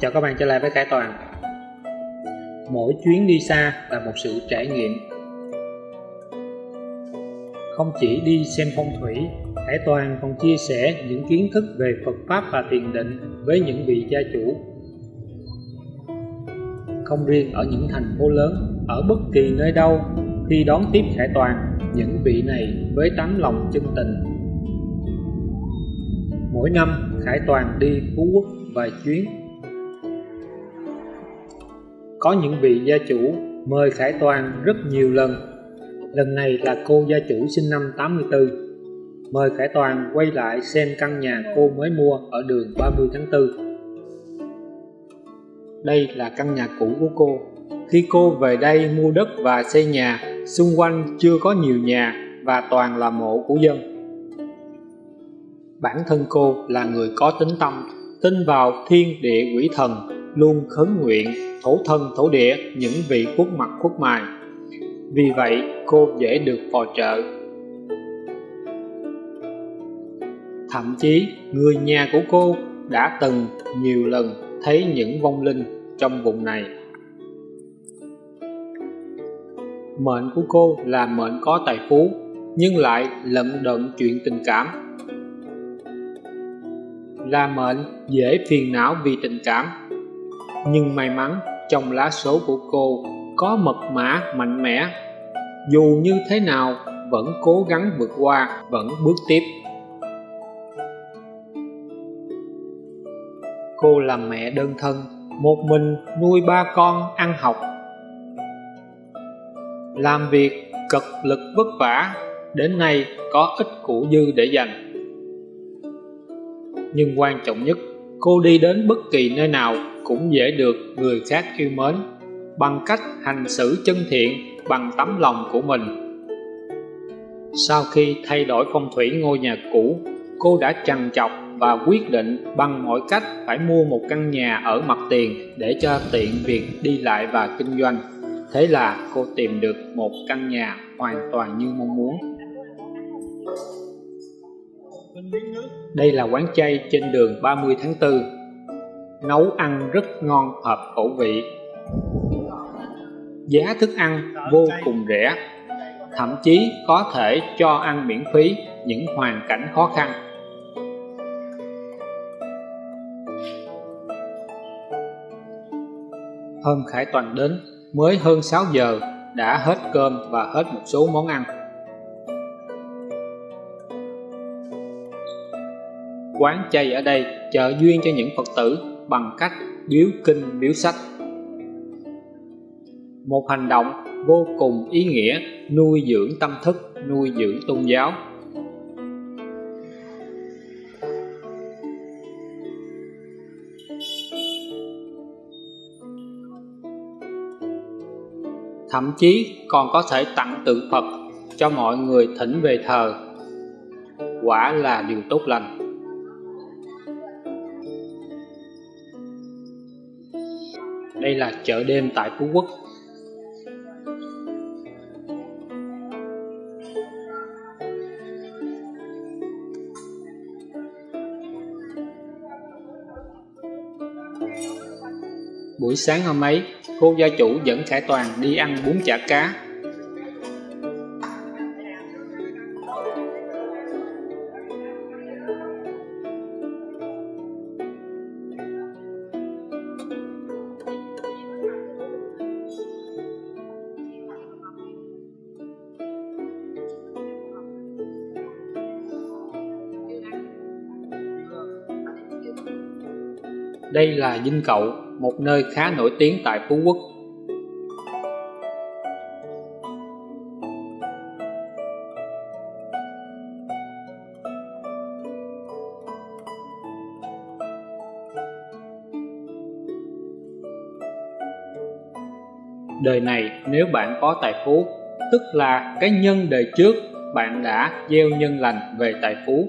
Chào các bạn trở lại với Khải Toàn. Mỗi chuyến đi xa là một sự trải nghiệm. Không chỉ đi xem phong thủy, Khải Toàn còn chia sẻ những kiến thức về Phật Pháp và thiền định với những vị gia chủ. Không riêng ở những thành phố lớn, Ở bất kỳ nơi đâu, Khi đón tiếp Khải Toàn, Những vị này với tấm lòng chân tình. Mỗi năm, Khải Toàn đi Phú Quốc vài chuyến có những vị gia chủ mời Khải Toàn rất nhiều lần. Lần này là cô gia chủ sinh năm 84. Mời Khải Toàn quay lại xem căn nhà cô mới mua ở đường 30 tháng 4. Đây là căn nhà cũ của cô. Khi cô về đây mua đất và xây nhà, xung quanh chưa có nhiều nhà và toàn là mộ của dân. Bản thân cô là người có tính tâm, tin vào thiên địa quỷ thần, luôn khấn nguyện thổ thân, thổ địa, những vị khuất mặt, khuất mài. Vì vậy, cô dễ được phò trợ. Thậm chí, người nhà của cô đã từng nhiều lần thấy những vong linh trong vùng này. Mệnh của cô là mệnh có tài phú, nhưng lại lận đận chuyện tình cảm. Là mệnh dễ phiền não vì tình cảm nhưng may mắn, trong lá số của cô có mật mã mạnh mẽ. Dù như thế nào, vẫn cố gắng vượt qua, vẫn bước tiếp. Cô là mẹ đơn thân, một mình nuôi ba con ăn học. Làm việc cực lực vất vả, đến nay có ít củ dư để dành. Nhưng quan trọng nhất, cô đi đến bất kỳ nơi nào cũng dễ được người khác yêu mến bằng cách hành xử chân thiện bằng tấm lòng của mình. Sau khi thay đổi phong thủy ngôi nhà cũ, cô đã trằn trọc và quyết định bằng mọi cách phải mua một căn nhà ở mặt tiền để cho tiện việc đi lại và kinh doanh. Thế là cô tìm được một căn nhà hoàn toàn như mong muốn. Đây là quán chay trên đường 30 tháng 4 nấu ăn rất ngon hợp khẩu vị. Giá thức ăn vô cùng rẻ, thậm chí có thể cho ăn miễn phí những hoàn cảnh khó khăn. Hôm Khải Toàn đến, mới hơn 6 giờ, đã hết cơm và hết một số món ăn. Quán chay ở đây trợ duyên cho những Phật tử bằng cách biếu kinh biếu sách. Một hành động vô cùng ý nghĩa, nuôi dưỡng tâm thức, nuôi dưỡng tôn giáo. Thậm chí còn có thể tặng tượng Phật cho mọi người thỉnh về thờ. Quả là điều tốt lành. Đây là chợ đêm tại Phú Quốc. Buổi sáng hôm ấy, cô gia chủ dẫn Khải Toàn đi ăn bún chả cá Đây là Dinh Cậu, một nơi khá nổi tiếng tại Phú Quốc. Đời này nếu bạn có tài phú, tức là cái nhân đời trước bạn đã gieo nhân lành về tài phú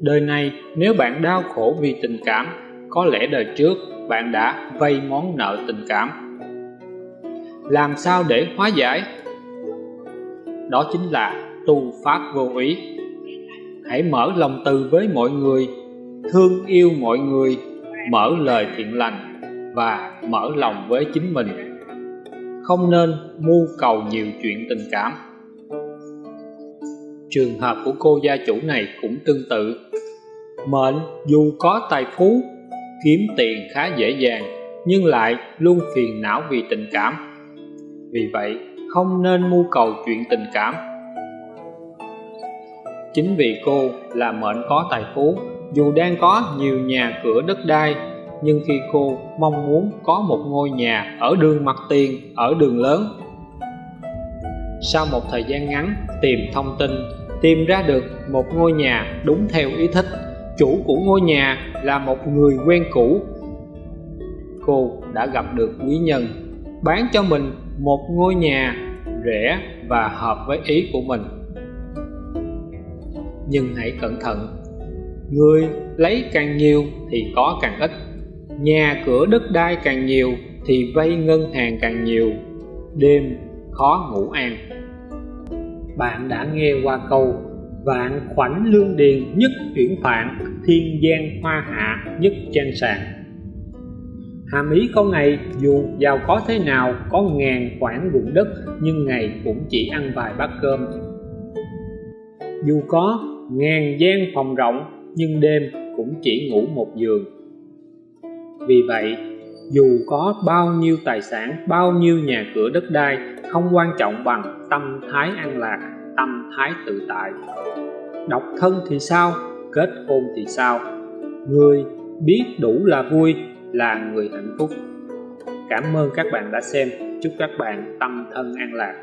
Đời này nếu bạn đau khổ vì tình cảm, có lẽ đời trước bạn đã vay món nợ tình cảm. Làm sao để hóa giải? Đó chính là tu pháp vô ý. Hãy mở lòng từ với mọi người, thương yêu mọi người mở lời thiện lành và mở lòng với chính mình không nên mưu cầu nhiều chuyện tình cảm trường hợp của cô gia chủ này cũng tương tự mệnh dù có tài phú, kiếm tiền khá dễ dàng, nhưng lại luôn phiền não vì tình cảm. Vì vậy, không nên mưu cầu chuyện tình cảm. Chính vì cô là mệnh có tài phú, dù đang có nhiều nhà cửa đất đai, nhưng khi cô mong muốn có một ngôi nhà ở đường mặt tiền, ở đường lớn. Sau một thời gian ngắn tìm thông tin, tìm ra được một ngôi nhà đúng theo ý thích chủ của ngôi nhà là một người quen cũ. Cô đã gặp được quý nhân, bán cho mình một ngôi nhà rẻ và hợp với ý của mình. Nhưng hãy cẩn thận, người lấy càng nhiều thì có càng ít. Nhà cửa đất đai càng nhiều thì vay ngân hàng càng nhiều, đêm khó ngủ an. Bạn đã nghe qua câu vạn khoảnh lương điền nhất chuyển phạn thiên gian hoa hạ nhất trang sàng hàm ý câu này dù giàu có thế nào, có ngàn khoản ruộng đất, nhưng ngày cũng chỉ ăn vài bát cơm. Dù có ngàn gian phòng rộng, nhưng đêm cũng chỉ ngủ một giường. Vì vậy, dù có bao nhiêu tài sản, bao nhiêu nhà cửa đất đai, không quan trọng bằng tâm thái an lạc tâm thái tự tại. Độc thân thì sao? Kết hôn thì sao? Người biết đủ là vui, là người hạnh phúc. Cảm ơn các bạn đã xem. Chúc các bạn tâm thân an lạc.